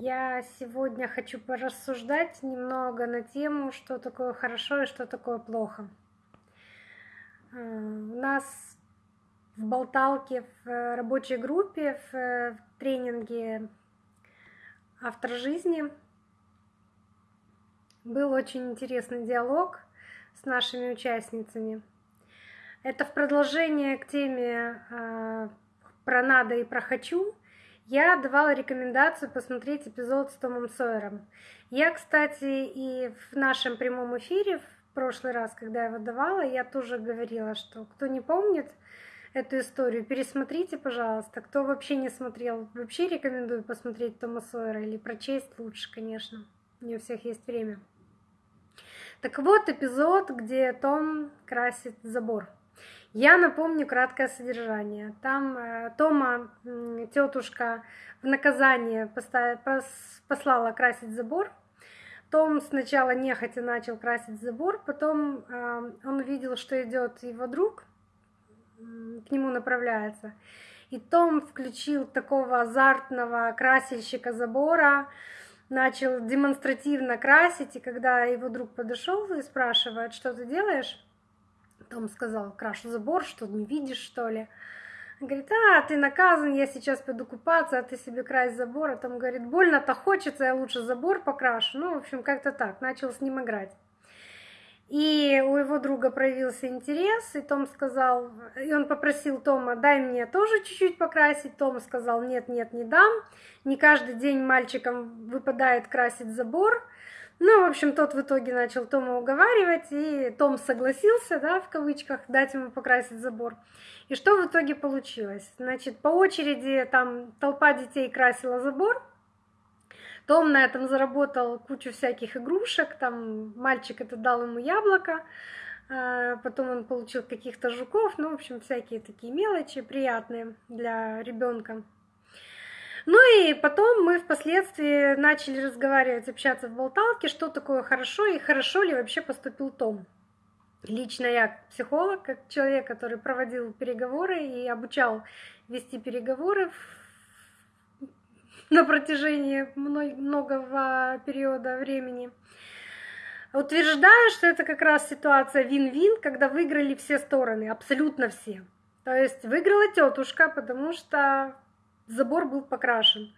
Я сегодня хочу порассуждать немного на тему, что такое хорошо и что такое плохо. Э, у нас в болталке, в рабочей группе, в тренинге «Автор жизни» был очень интересный диалог с нашими участницами. Это в продолжение к теме э, про «надо» и про «хочу», я давала рекомендацию посмотреть эпизод с Томом Сойером. Я, кстати, и в нашем прямом эфире в прошлый раз, когда я его давала, я тоже говорила, что кто не помнит эту историю, пересмотрите, пожалуйста. Кто вообще не смотрел, вообще рекомендую посмотреть Тома Сойера или прочесть лучше, конечно. Не у всех есть время. Так вот, эпизод, где Том красит забор. Я напомню краткое содержание. Там э, Тома, тетушка, в наказание поставила, пос, послала красить забор. Том сначала нехотя начал красить забор, потом э, он увидел, что идет его друг, к нему направляется. И Том включил такого азартного красильщика забора, начал демонстративно красить, и когда его друг подошел и спрашивает, что ты делаешь, том сказал, крашу забор, что не видишь, что ли? Говорит, а, ты наказан, я сейчас пойду купаться, а ты себе крась забор. А там говорит, больно-то хочется, я лучше забор покрашу. Ну, в общем, как-то так, начал с ним играть. И у его друга проявился интерес, и Том сказал, и он попросил Тома, дай мне тоже чуть-чуть покрасить. Том сказал, нет, нет, не дам. Не каждый день мальчикам выпадает красить забор. Ну, в общем, тот в итоге начал Тома уговаривать, и Том согласился, да, в кавычках, дать ему покрасить забор. И что в итоге получилось? Значит, по очереди там толпа детей красила забор, том на этом заработал кучу всяких игрушек, там мальчик это дал ему яблоко, а, потом он получил каких-то жуков, ну, в общем, всякие такие мелочи приятные для ребенка. Ну и потом мы впоследствии начали разговаривать, общаться в болталке, что такое хорошо и хорошо ли вообще поступил Том. Лично я психолог, как человек, который проводил переговоры и обучал вести переговоры на протяжении многого периода времени, утверждаю, что это как раз ситуация вин-вин, когда выиграли все стороны, абсолютно все. То есть выиграла тетушка, потому что забор был покрашен.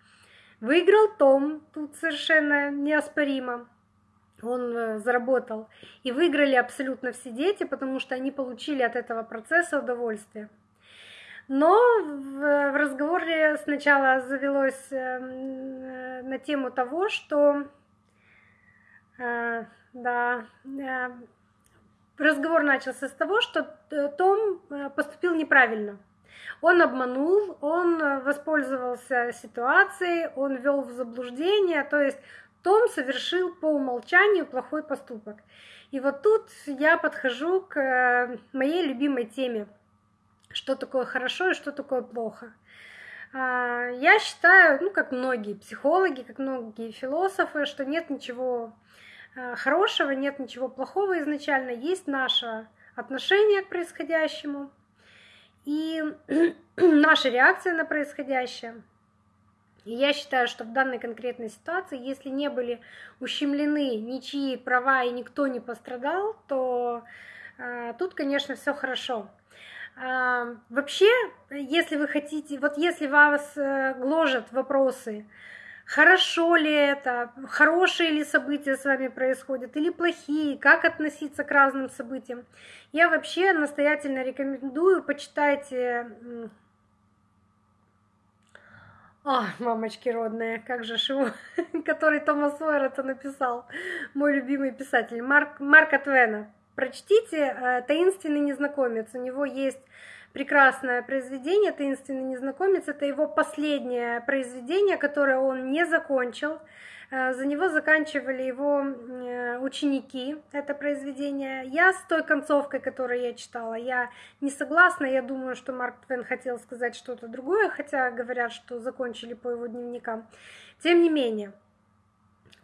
Выиграл Том, тут совершенно неоспоримо. Он э, заработал. И выиграли абсолютно все дети, потому что они получили от этого процесса удовольствие. Но в разговоре сначала завелось э, э, на тему того, что да, разговор начался с того, что Том поступил неправильно. Он обманул, он э, воспользовался ситуацией, он ввел в заблуждение, то есть том совершил по умолчанию плохой поступок. И вот тут я подхожу к э, моей любимой теме, что такое хорошо и что такое плохо. А, я считаю, ну, как многие психологи, как многие философы, что нет ничего э, хорошего, нет ничего плохого изначально, есть наше отношение к происходящему, и наша реакция на происходящее. И я считаю, что в данной конкретной ситуации, если не были ущемлены ничьи права и никто не пострадал, то э, тут, конечно, все хорошо. Э, вообще, если вы хотите, вот если вас э, гложат вопросы, хорошо ли это, хорошие ли события с вами происходят или плохие, как относиться к разным событиям. Я вообще настоятельно рекомендую, почитайте... О, мамочки родные, как же его, который Томас Сойер это написал, мой любимый писатель, Марк, Марка Твена. Прочтите э, «Таинственный незнакомец», у него есть прекрасное произведение «Таинственный незнакомец». Это его последнее произведение, которое он не закончил. Э, за него заканчивали его э, ученики, это произведение. Я с той концовкой, которую я читала, я не согласна. Я думаю, что Марк Твен хотел сказать что-то другое, хотя говорят, что закончили по его дневникам. Тем не менее,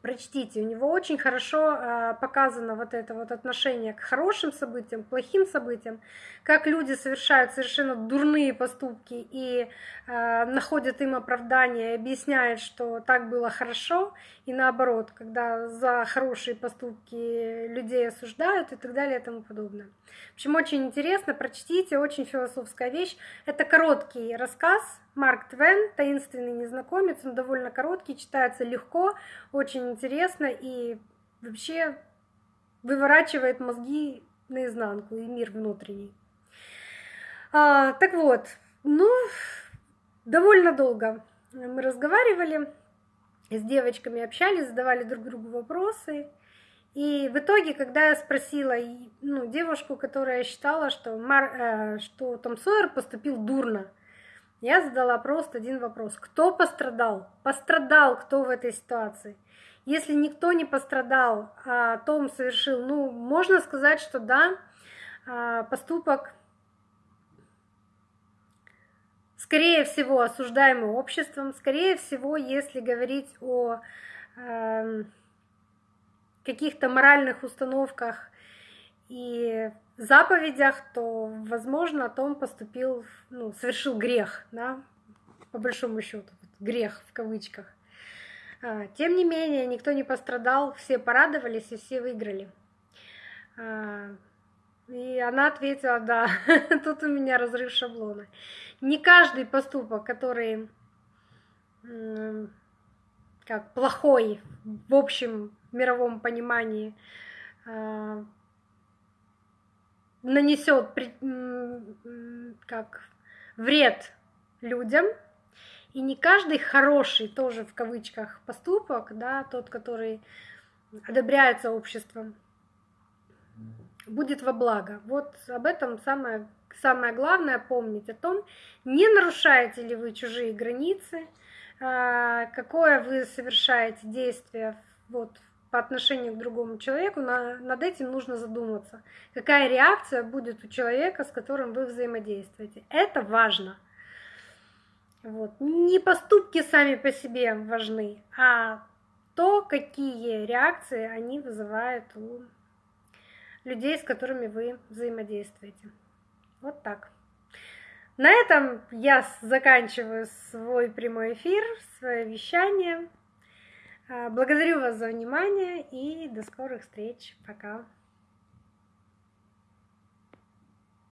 Прочтите, у него очень хорошо э, показано вот это вот отношение к хорошим событиям, к плохим событиям, как люди совершают совершенно дурные поступки и э, находят им оправдание, объясняют, что так было хорошо, и наоборот, когда за хорошие поступки людей осуждают и так далее и тому подобное. В общем, очень интересно, прочтите, очень философская вещь. Это короткий рассказ, Марк Твен, «Таинственный незнакомец», он довольно короткий, читается легко, очень интересно и вообще выворачивает мозги наизнанку и мир внутренний. А, так вот, ну, довольно долго мы разговаривали, с девочками общались, задавали друг другу вопросы. И в итоге, когда я спросила ну, девушку, которая считала, что, Мар, э, что Том Сойер поступил дурно, я задала просто один вопрос. Кто пострадал? Пострадал кто в этой ситуации? Если никто не пострадал, а Том совершил, ну, можно сказать, что да, а, поступок, скорее всего, осуждаемый обществом, скорее всего, если говорить о э, каких-то моральных установках и заповедях, то, возможно, Том поступил, ну, совершил грех, да, по большому счету, грех в кавычках. А, тем не менее, никто не пострадал, все порадовались и все выиграли. А, и она ответила, да, тут у меня разрыв шаблона. Не каждый поступок, который как плохой в общем мировом понимании, а, нанесет как вред людям, и не каждый хороший тоже в кавычках поступок, да, тот, который одобряется обществом, будет во благо. Вот об этом самое, самое главное помнить, о том, не нарушаете ли вы чужие границы, а, какое вы совершаете действие вот, по отношению к другому человеку, на, над этим нужно задуматься. Какая реакция будет у человека, с которым вы взаимодействуете. Это важно. Вот. Не поступки сами по себе важны, а то, какие реакции они вызывают у людей, с которыми вы взаимодействуете. Вот так. На этом я заканчиваю свой прямой эфир, свое вещание. А, благодарю вас за внимание и до скорых встреч. Пока.